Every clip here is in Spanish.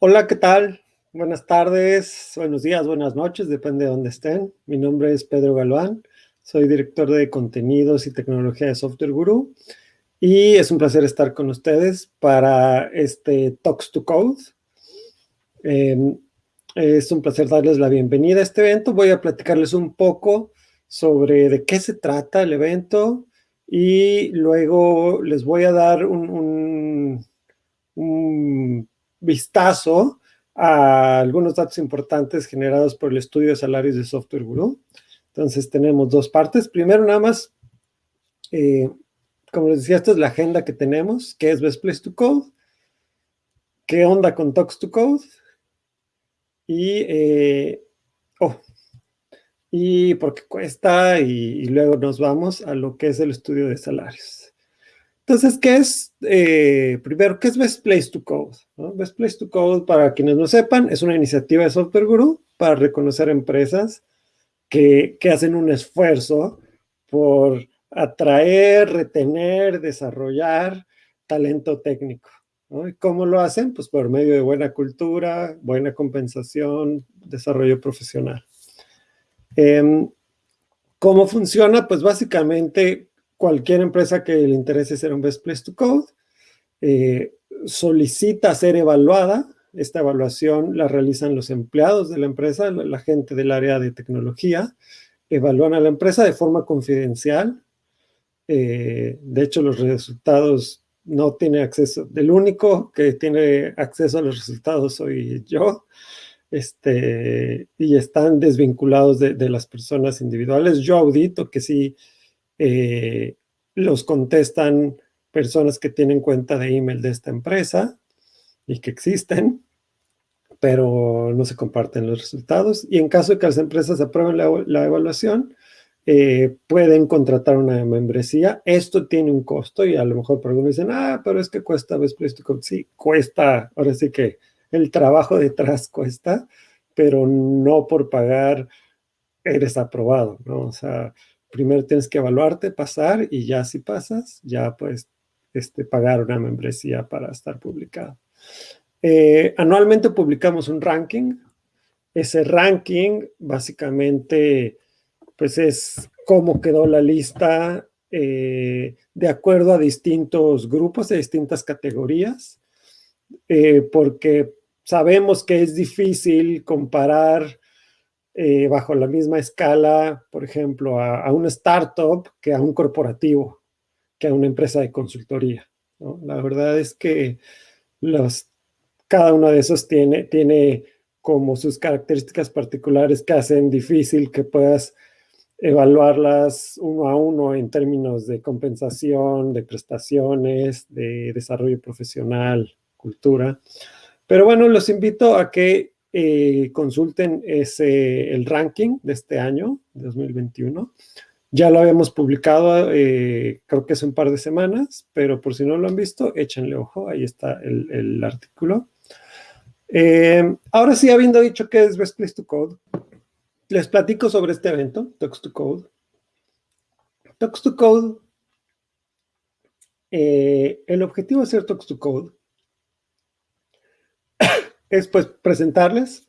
Hola, ¿qué tal? Buenas tardes, buenos días, buenas noches, depende de dónde estén. Mi nombre es Pedro Galván, soy director de contenidos y tecnología de Software Guru y es un placer estar con ustedes para este Talks to Code. Em, es un placer darles la bienvenida a este evento. Voy a platicarles un poco sobre de qué se trata el evento y luego les voy a dar un, un vistazo a algunos datos importantes generados por el estudio de salarios de Software Guru. Entonces tenemos dos partes. Primero nada más, eh, como les decía, esta es la agenda que tenemos, que es Best Place to Code, qué onda con Talks to Code, y, eh, oh, y por qué cuesta, y luego nos vamos a lo que es el estudio de salarios. Entonces, ¿qué es? Eh, primero, ¿qué es Best Place to Code? Best Place to Code, para quienes no sepan, es una iniciativa de Software Guru para reconocer empresas que, hacen un esfuerzo por atraer, retener, desarrollar talento técnico. ¿Y cómo lo hacen? Pues por medio de buena cultura, buena compensación, desarrollo profesional. Em, ¿Cómo funciona? Pues básicamente cualquier empresa que le interese ser un Best Place to Code eh, solicita ser evaluada. Esta evaluación la realizan los empleados de la empresa, la, gente del área de tecnología, evalúan a la empresa de forma confidencial. Eh, de hecho, los resultados no tiene acceso. El único que tiene acceso a los resultados soy yo. Este, y están desvinculados de, de las personas individuales. Yo audito que sí eh, los contestan personas que tienen cuenta de email de esta empresa y que existen, pero no se comparten los resultados. Y en caso de que las empresas aprueben la, evaluación, eh, pueden contratar una membresía. Esto tiene un costo y a lo mejor por algunos dicen, ah, pero es que cuesta Best Place Sí, cuesta. Ahora sí que el trabajo detrás cuesta, pero no por pagar eres aprobado, ¿no? O sea, primero tienes que evaluarte, pasar, y ya si pasas, ya puedes este, pagar una membresía para estar publicado. Eh, anualmente publicamos un ranking. Ese ranking básicamente pues es cómo quedó la lista eh, de acuerdo a distintos grupos, de distintas categorías, eh, porque sabemos que es difícil comparar eh, bajo la misma escala, por ejemplo, a, una startup que a un corporativo, que a una empresa de consultoría. La verdad es que los, cada uno de esos tiene, tiene como sus características particulares que hacen difícil que puedas evaluarlas uno a uno en términos de compensación, de prestaciones, de desarrollo profesional, cultura. Pero bueno, los invito a que eh, consulten ese, el ranking de este año, 2021. Ya lo habíamos publicado, eh, creo que hace un par de semanas, pero por si no lo han visto, échenle ojo, ahí está el, artículo. Eh, ahora sí, habiendo dicho que es Best Place to Code, les platico sobre este evento, Talks to Code. Talks to Code, el objetivo de hacer Talks to Code es pues presentarles,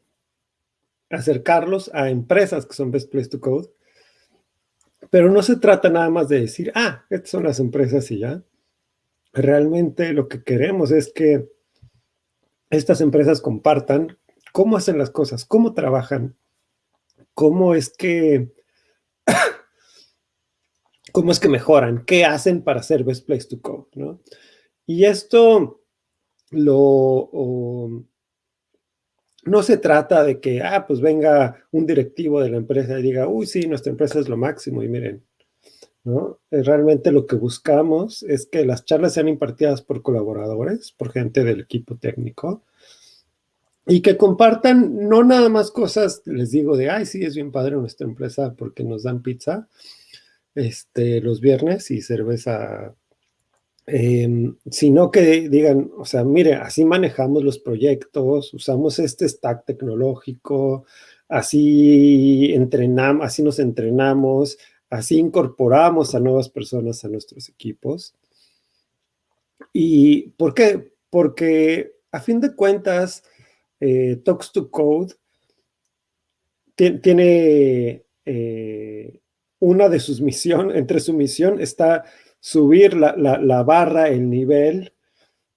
acercarlos a empresas que son Best Place to Code, pero no se trata nada más de decir, ah, estas son las empresas y ya. Realmente lo que queremos es que estas empresas compartan cómo hacen las cosas, cómo trabajan, cómo es que cómo es que mejoran, qué hacen para ser Best Place to Code, ¿no? Y esto lo, no se trata de que, ah, pues venga un directivo de la empresa y diga, uy, sí, nuestra empresa es lo máximo y miren, ¿no? Eh, realmente lo que buscamos es que las charlas sean impartidas por colaboradores, por gente del equipo técnico, y que compartan no nada más cosas, les digo, de, ay, sí, es bien padre nuestra empresa porque nos dan pizza este, los viernes y cerveza Em, sino que digan, o sea, mire, así manejamos los proyectos, usamos este stack tecnológico, así entrenamos, así nos entrenamos, así incorporamos a nuevas personas a nuestros equipos. ¿Y por qué? Porque a fin de cuentas, eh, Talks to Code tiene eh, una de sus misiones, entre su misión está subir la, barra, el nivel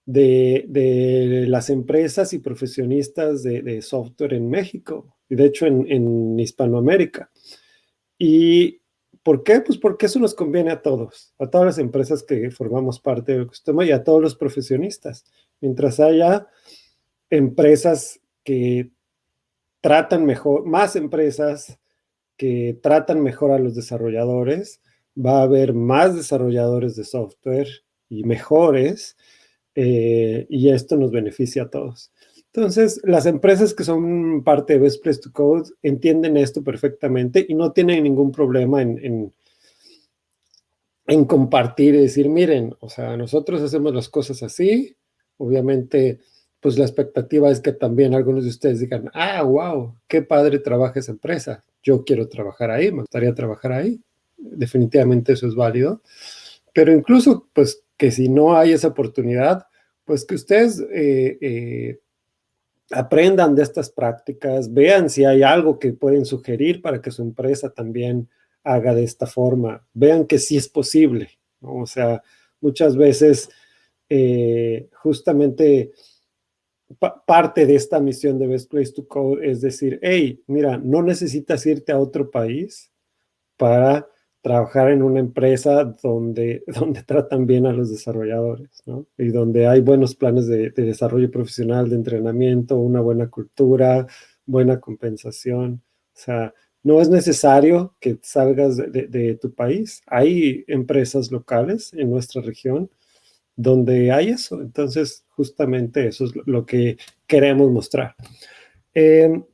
de, las empresas y profesionistas de, software en México, y de hecho en, en Hispanoamérica. ¿Y por qué? Pues porque eso nos conviene a todos, a todas las empresas que formamos parte del ecosistema y a todos los profesionistas. Mientras haya empresas que tratan mejor, más empresas que tratan mejor a los desarrolladores, va a haber más desarrolladores de software y mejores, eh, y esto nos beneficia a todos. Entonces, las empresas que son parte de Best Place to Code entienden esto perfectamente y no tienen ningún problema en, en, en compartir y decir, miren, o sea, nosotros hacemos las cosas así, obviamente pues la expectativa es que también algunos de ustedes digan, ah, wow, qué padre trabaja esa empresa, yo quiero trabajar ahí, me gustaría trabajar ahí. Definitivamente eso es válido. Pero incluso, pues, que si no hay esa oportunidad, pues que ustedes eh, eh, aprendan de estas prácticas, vean si hay algo que pueden sugerir para que su empresa también haga de esta forma, vean que sí es posible, O sea, muchas veces eh, justamente parte de esta misión de Best Place to Code es decir, hey, mira, no necesitas irte a otro país para trabajar en una empresa donde, donde tratan bien a los desarrolladores, ¿no? Y donde hay buenos planes de, desarrollo profesional, de entrenamiento, una buena cultura, buena compensación. O sea, no es necesario que salgas de, de tu país. Hay empresas locales en nuestra región donde hay eso. Entonces, justamente eso es lo que queremos mostrar. Em,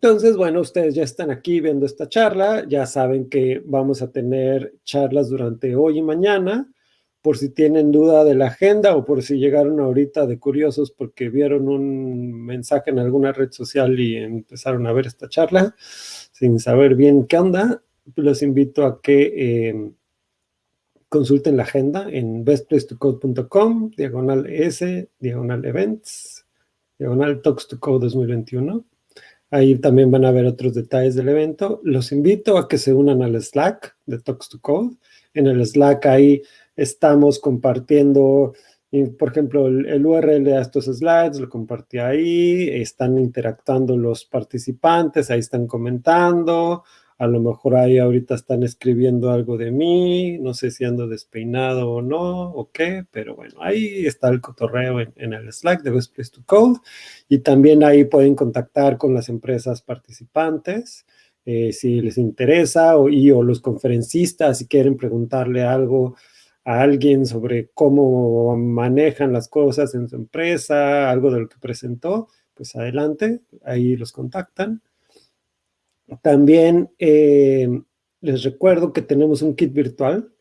entonces, bueno, ustedes ya están aquí viendo esta charla, ya saben que vamos a tener charlas durante hoy y mañana, por si tienen duda de la agenda o por si llegaron ahorita de curiosos porque vieron un mensaje en alguna red social y empezaron a ver esta charla sin saber bien qué onda, los invito a que em, consulten la agenda en bestplacetocode.com, diagonal S, diagonal events, diagonal Talks to Code 2021. Ahí también van a ver otros detalles del evento. Los invito a que se unan al Slack de Talks to Code. En el Slack ahí estamos compartiendo, por ejemplo, el, URL de estos slides, lo compartí ahí, están interactuando los participantes, ahí están comentando, a lo mejor ahí ahorita están escribiendo algo de mí, no sé si ando despeinado o no, o qué, pero bueno, ahí está el cotorreo en, el Slack de Best Place to Code, y también ahí pueden contactar con las empresas participantes, eh, si les interesa, o, y, o los conferencistas, si quieren preguntarle algo a alguien sobre cómo manejan las cosas en su empresa, algo de lo que presentó, pues adelante, ahí los contactan. También eh, les recuerdo que tenemos un kit virtual.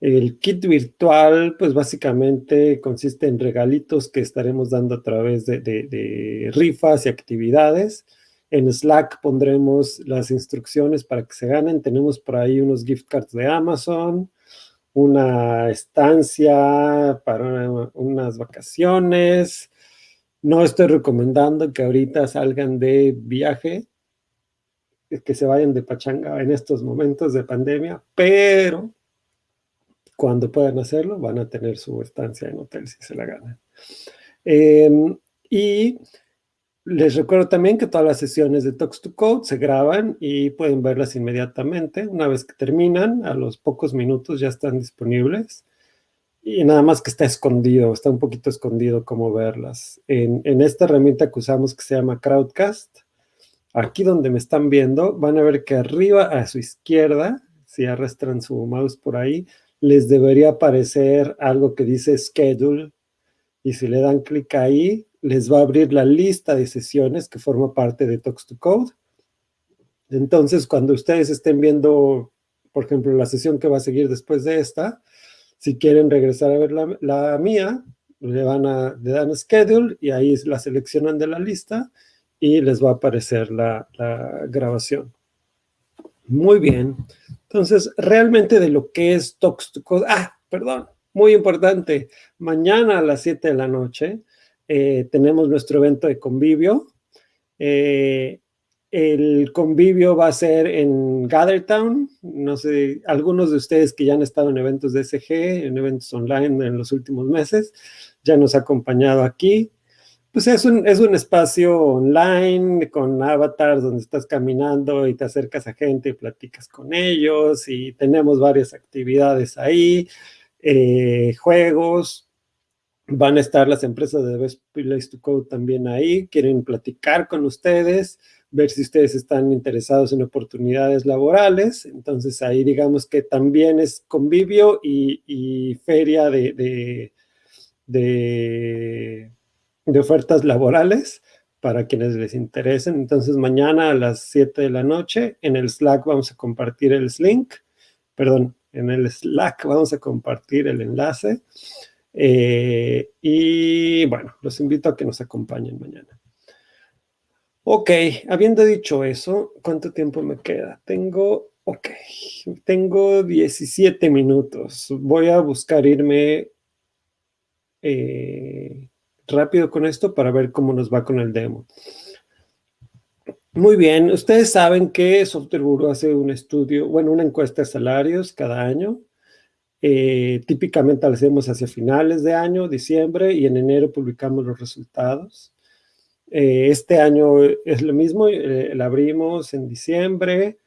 El kit virtual, pues básicamente consiste en regalitos que estaremos dando a través de, rifas y actividades. En Slack pondremos las instrucciones para que se ganen. Tenemos por ahí unos gift cards de Amazon, una estancia para unas vacaciones. No estoy recomendando que ahorita salgan de viaje, que se vayan de pachanga en estos momentos de pandemia, pero cuando puedan hacerlo van a tener su estancia en hotel si se la ganan. Em, y les recuerdo también que todas las sesiones de Talks to Code se graban y pueden verlas inmediatamente. Una vez que terminan, a los pocos minutos ya están disponibles. Y nada más que está escondido, está un poquito escondido cómo verlas. En, en esta herramienta que usamos que se llama Crowdcast, Aquí donde me están viendo, van a ver que arriba a su izquierda, si arrastran su mouse por ahí, les debería aparecer algo que dice Schedule. Y si le dan clic ahí, les va a abrir la lista de sesiones que forma parte de Talks to Code. Entonces, cuando ustedes estén viendo, por ejemplo, la sesión que va a seguir después de esta, si quieren regresar a ver la, mía, le, van a, le dan Schedule y ahí la seleccionan de la lista y les va a aparecer la, grabación. Muy bien. Entonces, realmente de lo que es Code, ah, perdón, muy importante, mañana a las 7 de la noche eh, tenemos nuestro evento de convivio. Eh, el convivio va a ser en Gathertown. No sé, algunos de ustedes que ya han estado en eventos de SG, en eventos online en los últimos meses, ya nos ha acompañado aquí. Pues es un, es un espacio online con avatars donde estás caminando y te acercas a gente y platicas con ellos y tenemos varias actividades ahí, eh, juegos, van a estar las empresas de Best Place to Code también ahí, quieren platicar con ustedes, ver si ustedes están interesados en oportunidades laborales, entonces ahí digamos que también es convivio y, feria de de ofertas laborales para quienes les interesen. Entonces mañana a las 7 de la noche en el Slack vamos a compartir el link, perdón, en el Slack vamos a compartir el enlace. Eh, y bueno, los invito a que nos acompañen mañana. Ok, habiendo dicho eso, ¿cuánto tiempo me queda? Tengo, ok, tengo 17 minutos. Voy a buscar irme eh, rápido con esto para ver cómo nos va con el demo. Muy bien, ustedes saben que Software Guru hace un estudio, bueno, una encuesta de salarios cada año. Eh, típicamente la hacemos hacia finales de año, diciembre, y en enero publicamos los resultados. Eh, este año es lo mismo, eh, la abrimos en diciembre,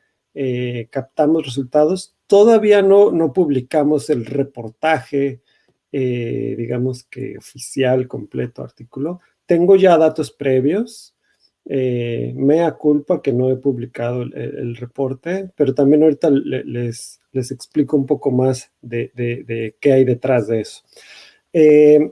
captamos resultados. Todavía no, no publicamos el reportaje eh, digamos que oficial, completo, artículo. Tengo ya datos previos, eh, mea culpa que no he publicado el, reporte, pero también ahorita les, les explico un poco más de, de, qué hay detrás de eso. Eh,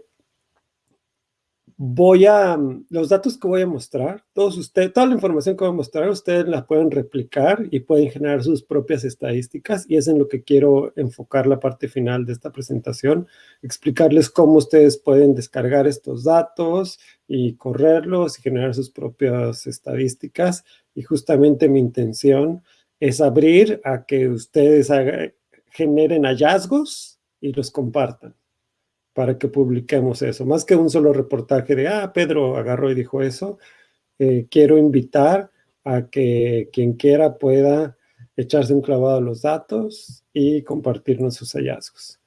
voy a, los datos que voy a mostrar, todos ustedes, toda la información que voy a mostrar, ustedes la pueden replicar y pueden generar sus propias estadísticas y es en lo que quiero enfocar la parte final de esta presentación, explicarles cómo ustedes pueden descargar estos datos y correrlos y generar sus propias estadísticas. Y justamente mi intención es abrir a que ustedes generen hallazgos y los compartan para que publiquemos eso. Más que un solo reportaje de, ah, Pedro agarró y dijo eso, eh, quiero invitar a que quien quiera pueda echarse un clavado a los datos y compartirnos sus hallazgos.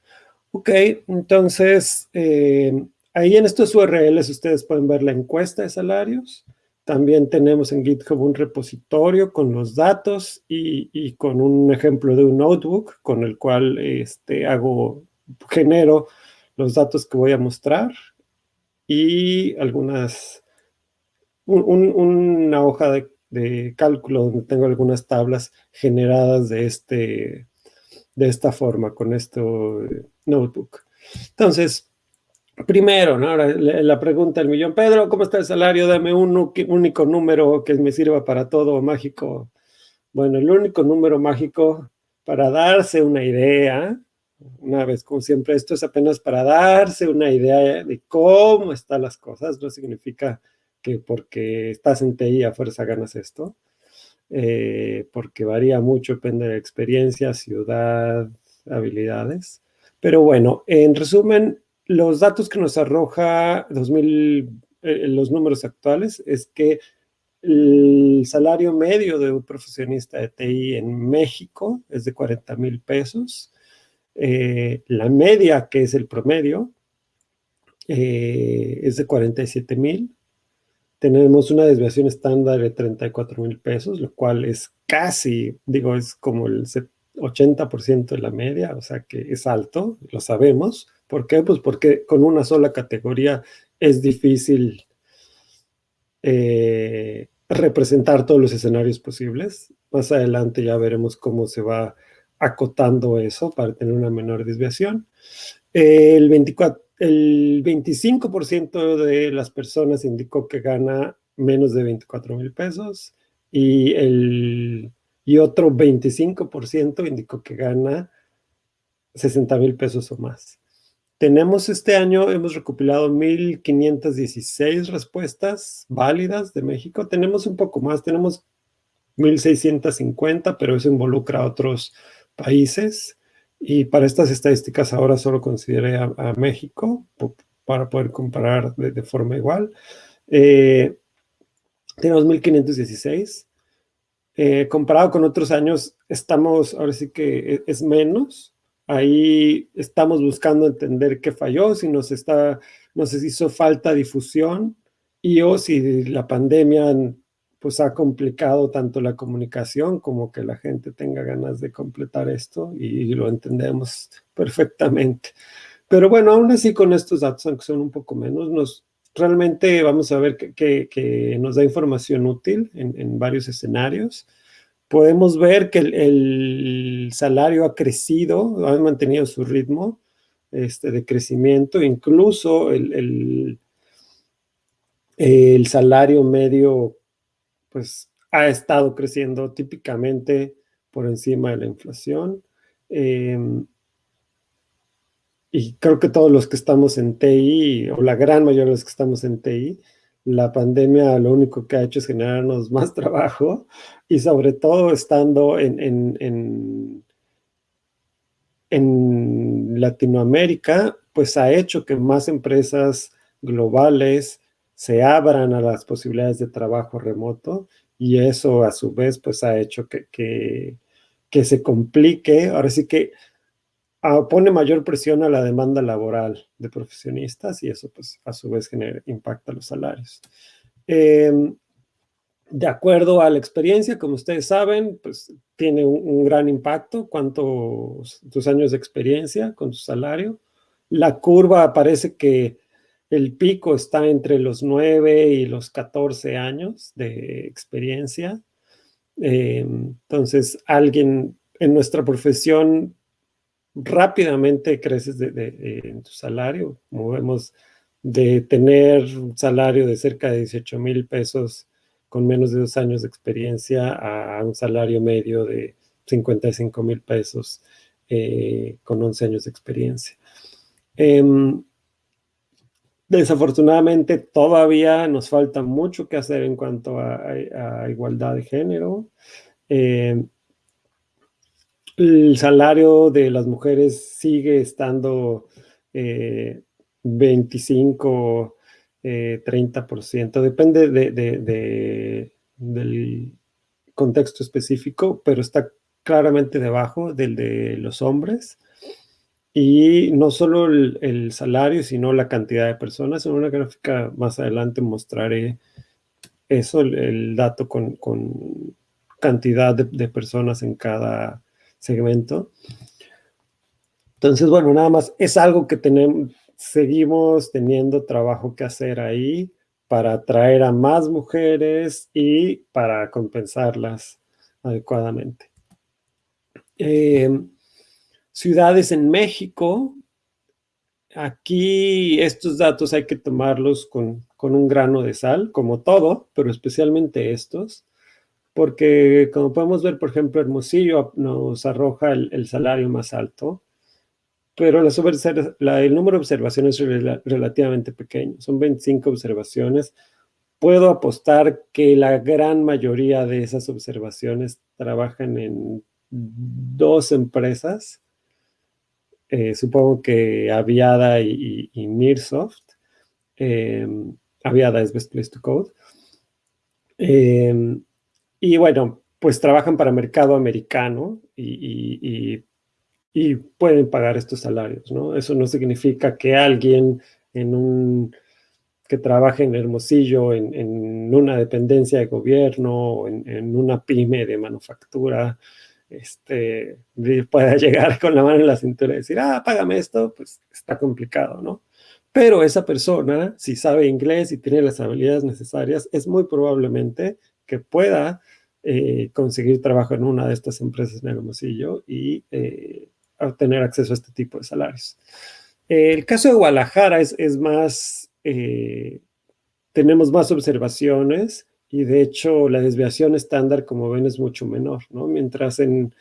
Ok, entonces, eh, ahí en estos URLs ustedes pueden ver la encuesta de salarios. También tenemos en GitHub un repositorio con los datos y, y con un ejemplo de un notebook con el cual este, hago, genero los datos que voy a mostrar y algunas, una hoja de, cálculo donde tengo algunas tablas generadas de, este, de esta forma con este notebook. Entonces, primero, ¿no? Ahora, la pregunta del millón, Pedro, ¿cómo está el salario? Dame un único número que me sirva para todo mágico. Bueno, el único número mágico para darse una idea una vez, como siempre, esto es apenas para darse una idea de cómo están las cosas, no significa que porque estás en TI a fuerza ganas esto, eh, porque varía mucho, depende de experiencia, ciudad, habilidades. Pero bueno, en resumen, los datos que nos arroja 2000, eh, los números actuales es que el salario medio de un profesionista de TI en México es de 40 mil pesos, eh, la media, que es el promedio, eh, es de 47 mil. Tenemos una desviación estándar de 34 mil pesos, lo cual es casi, digo, es como el 80% de la media, o sea que es alto, lo sabemos. ¿Por qué? Pues porque con una sola categoría es difícil eh, representar todos los escenarios posibles. Más adelante ya veremos cómo se va acotando eso para tener una menor desviación. El, 24, el 25% de las personas indicó que gana menos de 24 mil pesos y, el, y otro 25% indicó que gana 60 mil pesos o más. Tenemos este año, hemos recopilado 1.516 respuestas válidas de México. Tenemos un poco más, tenemos 1.650, pero eso involucra a otros países y para estas estadísticas ahora solo consideré a, México para poder comparar de, forma igual. Eh, tenemos 1516. Eh, comparado con otros años, estamos, ahora sí que e, es menos. Ahí estamos buscando entender qué falló, si nos, está, nos hizo falta difusión y o si la pandemia pues ha complicado tanto la comunicación como que la gente tenga ganas de completar esto y lo entendemos perfectamente. Pero bueno, aún así con estos datos, aunque son un poco menos, nos, realmente vamos a ver que, que, nos da información útil en, en, varios escenarios. Podemos ver que el, salario ha crecido, ha mantenido su ritmo este, de crecimiento, incluso el, el salario medio pues ha estado creciendo típicamente por encima de la inflación. Eh, y creo que todos los que estamos en TI, o la gran mayoría de los que estamos en TI, la pandemia lo único que ha hecho es generarnos más trabajo y sobre todo estando en, en, en, en Latinoamérica, pues ha hecho que más empresas globales se abran a las posibilidades de trabajo remoto y eso a su vez pues ha hecho que, que, se complique. Ahora sí que ah, pone mayor presión a la demanda laboral de profesionistas y eso pues a su vez genera, impacta los salarios. Eh, de acuerdo a la experiencia, como ustedes saben, pues tiene un, un, gran impacto cuántos tus años de experiencia con tu salario. La curva parece que el pico está entre los 9 y los 14 años de experiencia. Eh, entonces, alguien en nuestra profesión rápidamente creces de, en tu salario. Movemos de tener un salario de cerca de 18 mil pesos con menos de dos años de experiencia a un salario medio de 55 mil pesos eh, con 11 años de experiencia. Eh, Desafortunadamente todavía nos falta mucho que hacer en cuanto a, igualdad de género. Eh, el salario de las mujeres sigue estando eh, 25, eh, 30%, depende de, de, de, del contexto específico, pero está claramente debajo del de los hombres. Y no solo el, salario, sino la cantidad de personas. En una gráfica más adelante mostraré eso, el, dato con, con cantidad de, personas en cada segmento. Entonces, bueno, nada más es algo que tenemos, seguimos teniendo trabajo que hacer ahí para atraer a más mujeres y para compensarlas adecuadamente. Eh, ciudades en México. Aquí estos datos hay que tomarlos con, con, un grano de sal, como todo, pero especialmente estos, porque como podemos ver, por ejemplo, Hermosillo nos arroja el, salario más alto, pero la, la, el número de observaciones es rel relativamente pequeño, son 25 observaciones. Puedo apostar que la gran mayoría de esas observaciones trabajan en dos empresas, eh, supongo que Aviada y, y, Nearsoft. Eh, Aviada es Best Place to Code. Eh, y bueno, pues trabajan para mercado americano y, pueden pagar estos salarios, ¿no? Eso no significa que alguien en un que trabaje en Hermosillo, en, una dependencia de gobierno, en, en una pyme de manufactura, este, pueda llegar con la mano en la cintura y decir, ah, págame esto, pues está complicado, ¿no? Pero esa persona, si sabe inglés y tiene las habilidades necesarias, es muy probablemente que pueda eh, conseguir trabajo en una de estas empresas en Hermosillo y eh, obtener acceso a este tipo de salarios. El caso de Guadalajara es, es más, eh, tenemos más observaciones, y de hecho la desviación estándar, como ven, es mucho menor, ¿no? Mientras en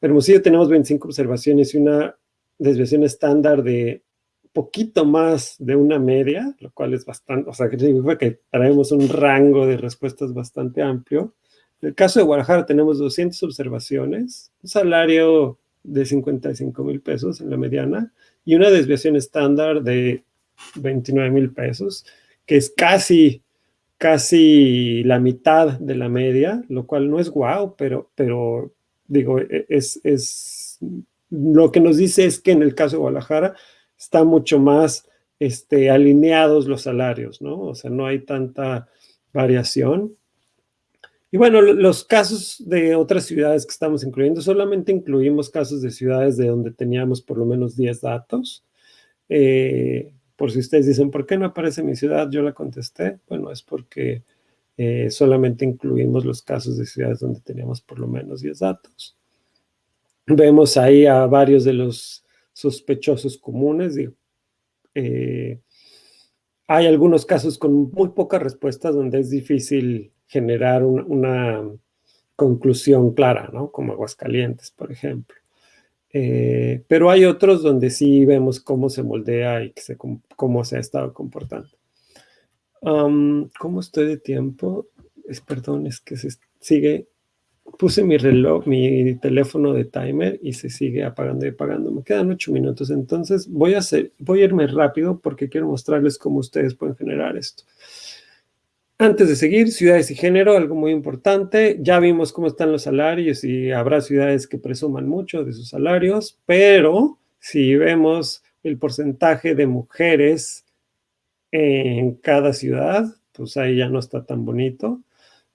Hermosillo tenemos 25 observaciones y una desviación estándar de poquito más de una media, lo cual es bastante, o sea, que significa que traemos un rango de respuestas bastante amplio. En el caso de Guadalajara tenemos 200 observaciones, un salario de 55 mil pesos en la mediana y una desviación estándar de 29 mil pesos, que es casi, casi la mitad de la media, lo cual no es guau, pero, pero digo, e, es, es, lo que nos dice es que en el caso de Guadalajara está mucho más este, alineados los salarios, ¿no? O sea, no hay tanta variación. Y bueno, los casos de otras ciudades que estamos incluyendo, solamente incluimos casos de ciudades de donde teníamos por lo menos 10 datos. Eh, por si ustedes dicen, ¿por qué no aparece mi ciudad? Yo la contesté. Bueno, es porque eh, solamente incluimos los casos de ciudades donde teníamos por lo menos 10 datos. Vemos ahí a varios de los sospechosos comunes. Eh, hay algunos casos con muy pocas respuestas donde es difícil generar una conclusión clara, ¿no? Como Aguascalientes, por ejemplo. Eh, pero hay otros donde sí vemos cómo se moldea y cómo se ha estado comportando. ¿Cómo estoy de tiempo? Es, perdón, es que se sigue... Puse mi reloj, mi teléfono de timer y se sigue apagando y apagando. Me quedan ocho minutos, entonces voy a, hacer, voy a irme rápido porque quiero mostrarles cómo ustedes pueden generar esto. Antes de seguir, ciudades y género, algo muy importante. Ya vimos cómo están los salarios y habrá ciudades que presuman mucho de sus salarios, pero si vemos el porcentaje de mujeres en cada ciudad, pues ahí ya no está tan bonito.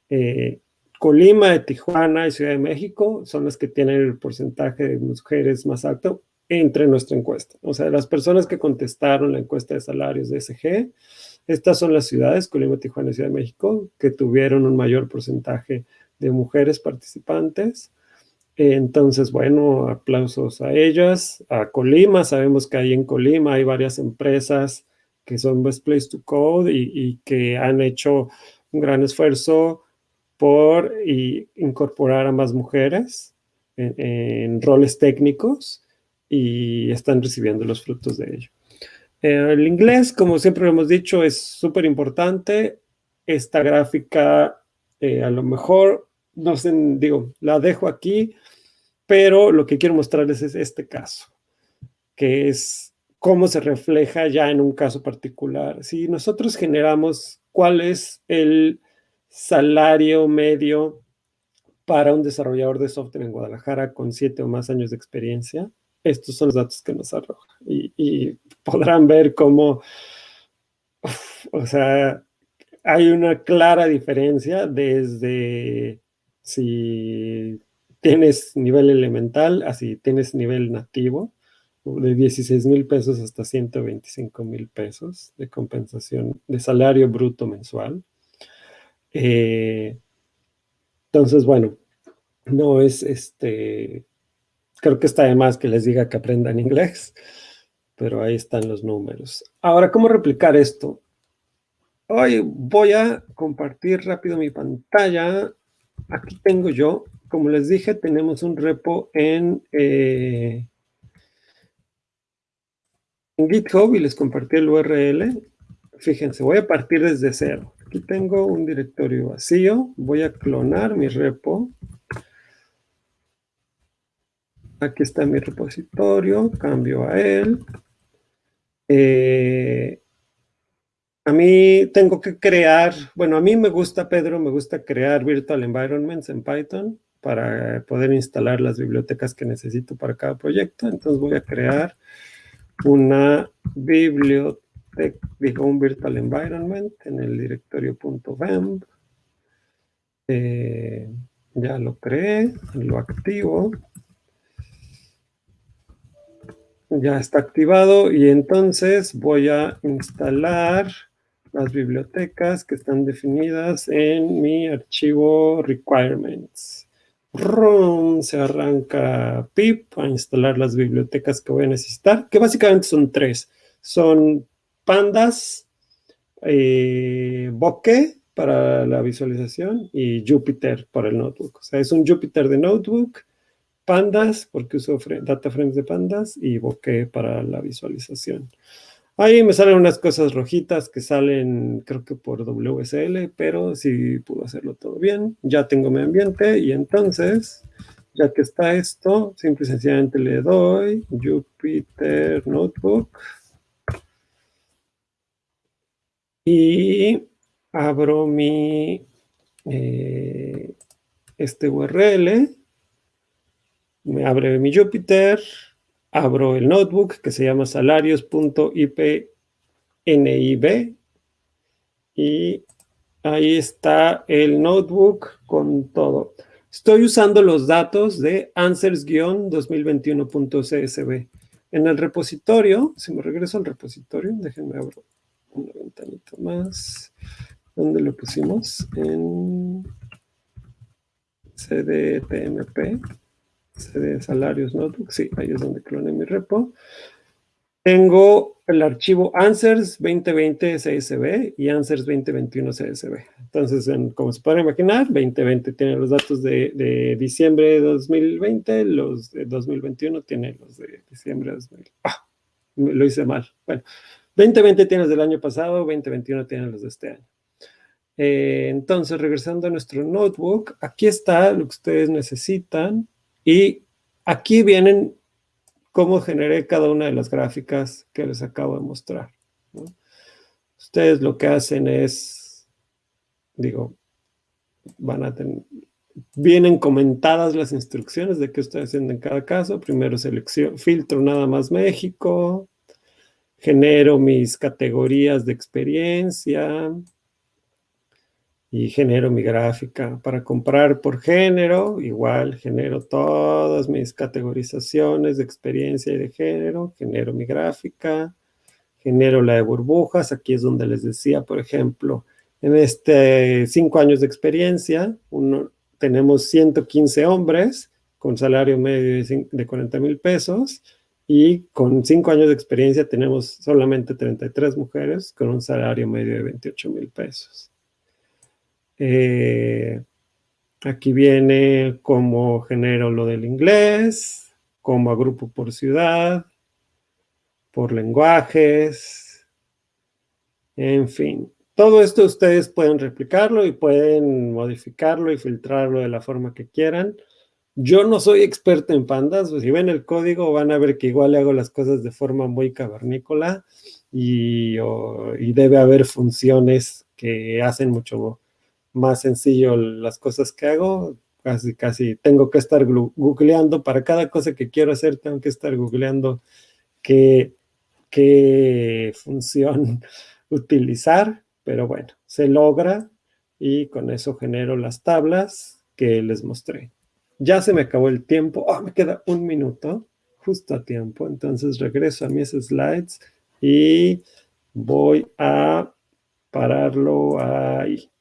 Eh, Colima, Tijuana y Ciudad de México son las que tienen el porcentaje de mujeres más alto entre nuestra encuesta. O sea, las personas que contestaron la encuesta de salarios de SG, estas son las ciudades, Colima, Tijuana y Ciudad de México, que tuvieron un mayor porcentaje de mujeres participantes. Entonces, bueno, aplausos a ellas. A Colima, sabemos que ahí en Colima hay varias empresas que son Best Place to Code y, que han hecho un gran esfuerzo por incorporar a más mujeres en roles técnicos y están recibiendo los frutos de ello. Eh, el inglés, como siempre hemos dicho, es súper importante. Esta gráfica, eh, a lo mejor, no sé, digo, la dejo aquí, pero lo que quiero mostrarles es este caso, que es cómo se refleja ya en un caso particular. Si nosotros generamos cuál es el salario medio para un desarrollador de software en Guadalajara con siete o más años de experiencia, estos son los datos que nos arroja. Y, podrán ver cómo, o sea, hay una clara diferencia desde si tienes nivel elemental, así tienes nivel nativo, de 16 mil pesos hasta 125 mil pesos de compensación de salario bruto mensual. Eh, entonces, bueno, no es este Creo que está de más que les diga que aprendan inglés, pero ahí están los números. Ahora, ¿cómo replicar esto? Hoy voy a compartir rápido mi pantalla. Aquí tengo yo, como les dije, tenemos un repo en, eh, en GitHub y les compartí el URL. Fíjense, voy a partir desde cero. Aquí tengo un directorio vacío. Voy a clonar mi repo. Aquí está mi repositorio, cambio a él. Eh, a mí tengo que crear, bueno, a mí me gusta, Pedro, me gusta crear virtual environments en Python para poder instalar las bibliotecas que necesito para cada proyecto. Entonces voy a crear una biblioteca, digo, un virtual environment en el directorio .vemb. Eh, ya lo creé, lo activo ya está activado y entonces voy a instalar las bibliotecas que están definidas en mi archivo requirements. Se arranca pip a instalar las bibliotecas que voy a necesitar, que básicamente son tres. Son pandas, eh, bokeh para la visualización y Jupyter para el notebook. O sea, es un Jupyter de notebook pandas, porque uso data frames de pandas, y bokeh para la visualización. Ahí me salen unas cosas rojitas que salen, creo que por WSL, pero sí pudo hacerlo todo bien. Ya tengo mi ambiente y entonces, ya que está esto, simple y sencillamente le doy Jupyter Notebook. y abro mi eh, este URL, me abre mi Jupyter, abro el notebook que se llama salarios.ipnib y ahí está el notebook con todo. Estoy usando los datos de answers-2021.csv. En el repositorio, si me regreso al repositorio, déjenme abrir una ventanita más. ¿Dónde lo pusimos? En cdtmp, cd salarios notebook. Sí, ahí es donde cloné mi repo. Tengo el archivo Answers 2020 CSV y Answers 2021 CSV. Entonces, como se puede imaginar, 2020 tiene los datos de, diciembre de 2020, los de 2021 tienen los de diciembre de 2020. ¡Ah! Lo hice mal. Bueno, 2020 tiene los del año pasado, 2021 tiene los de este año. Eh, entonces, regresando a nuestro notebook, aquí está lo que ustedes necesitan y aquí vienen cómo generé cada una de las gráficas que les acabo de mostrar. Ustedes lo que hacen es, digo, van a tener, vienen comentadas las instrucciones de qué estoy haciendo en cada caso. Primero selección, filtro nada más México, genero mis categorías de experiencia, y genero mi gráfica. Para comprar por género, igual genero todas mis categorizaciones de experiencia y de género, genero mi gráfica, genero la de burbujas, aquí es donde les decía, por ejemplo, en este cinco años de experiencia, uno, tenemos 115 hombres con salario medio de 40 mil pesos y con cinco años de experiencia tenemos solamente 33 mujeres con un salario medio de 28 mil pesos. Eh, aquí viene cómo genero lo del inglés, cómo agrupo por ciudad, por lenguajes, en fin. Todo esto ustedes pueden replicarlo y pueden modificarlo y filtrarlo de la forma que quieran. Yo no soy experto en pandas, pues, si ven el código van a ver que igual hago las cosas de forma muy cavernícola y, y debe haber funciones que hacen mucho más sencillo las cosas que hago. Casi, casi tengo que estar googleando. Para cada cosa que quiero hacer, tengo que estar googleando qué, qué función utilizar. Pero bueno, se logra y con eso genero las tablas que les mostré. Ya se me acabó el tiempo. Oh, me queda un minuto, justo a tiempo. Entonces regreso a mis slides y voy a pararlo ahí.